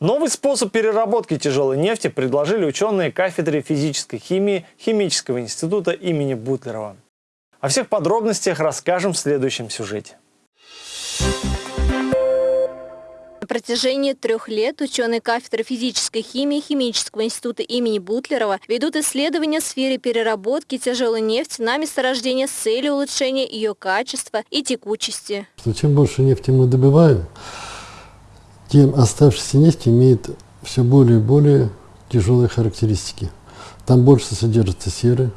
Новый способ переработки тяжелой нефти предложили ученые кафедры физической химии Химического института имени Бутлерова. О всех подробностях расскажем в следующем сюжете. На протяжении трех лет ученые кафедры физической химии Химического института имени Бутлерова ведут исследования в сфере переработки тяжелой нефти на месторождение с целью улучшения ее качества и текучести. Чем больше нефти мы добываем, тем оставшаяся нефть имеет все более и более тяжелые характеристики. Там больше содержится серы,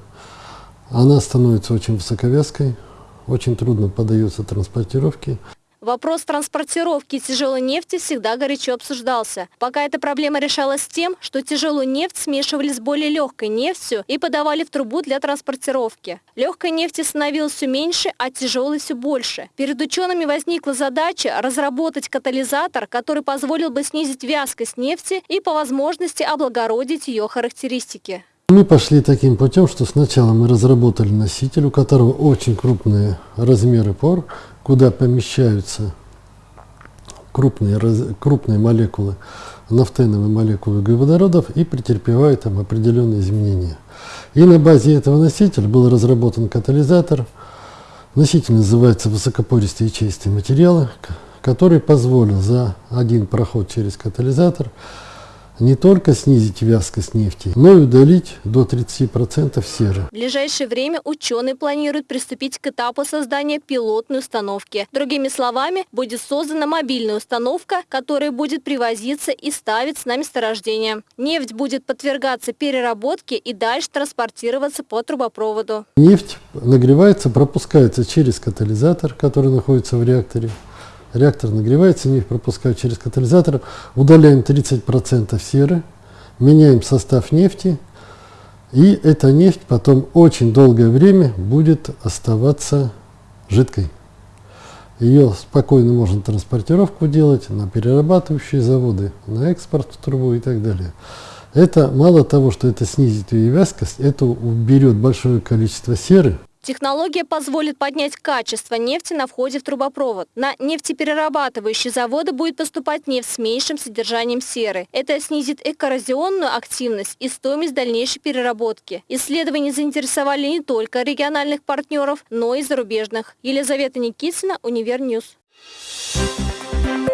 она становится очень высоковязкой, очень трудно поддается транспортировке. Вопрос транспортировки тяжелой нефти всегда горячо обсуждался. Пока эта проблема решалась тем, что тяжелую нефть смешивали с более легкой нефтью и подавали в трубу для транспортировки. Легкой нефти становилось все меньше, а тяжелой все больше. Перед учеными возникла задача разработать катализатор, который позволил бы снизить вязкость нефти и по возможности облагородить ее характеристики. Мы пошли таким путем, что сначала мы разработали носитель, у которого очень крупные размеры пор, куда помещаются крупные, крупные молекулы, нафтеновые молекулы углеводородов и претерпевают там определенные изменения. И на базе этого носителя был разработан катализатор. Носитель называется высокопористые ячеистые материалы, который позволил за один проход через катализатор не только снизить вязкость нефти, но и удалить до 30% серы. В ближайшее время ученые планируют приступить к этапу создания пилотной установки. Другими словами, будет создана мобильная установка, которая будет привозиться и ставиться на месторождение. Нефть будет подвергаться переработке и дальше транспортироваться по трубопроводу. Нефть нагревается, пропускается через катализатор, который находится в реакторе реактор нагревается, нефть пропускают через катализатор, удаляем 30% серы, меняем состав нефти, и эта нефть потом очень долгое время будет оставаться жидкой. Ее спокойно можно транспортировку делать на перерабатывающие заводы, на экспорт в трубу и так далее. Это мало того, что это снизит ее вязкость, это уберет большое количество серы, Технология позволит поднять качество нефти на входе в трубопровод. На нефтеперерабатывающие заводы будет поступать нефть с меньшим содержанием серы. Это снизит коррозионную активность и стоимость дальнейшей переработки. Исследования заинтересовали не только региональных партнеров, но и зарубежных. Елизавета Никитина, Универ News. Thank you.